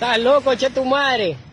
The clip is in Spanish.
Estás loco, che tu madre.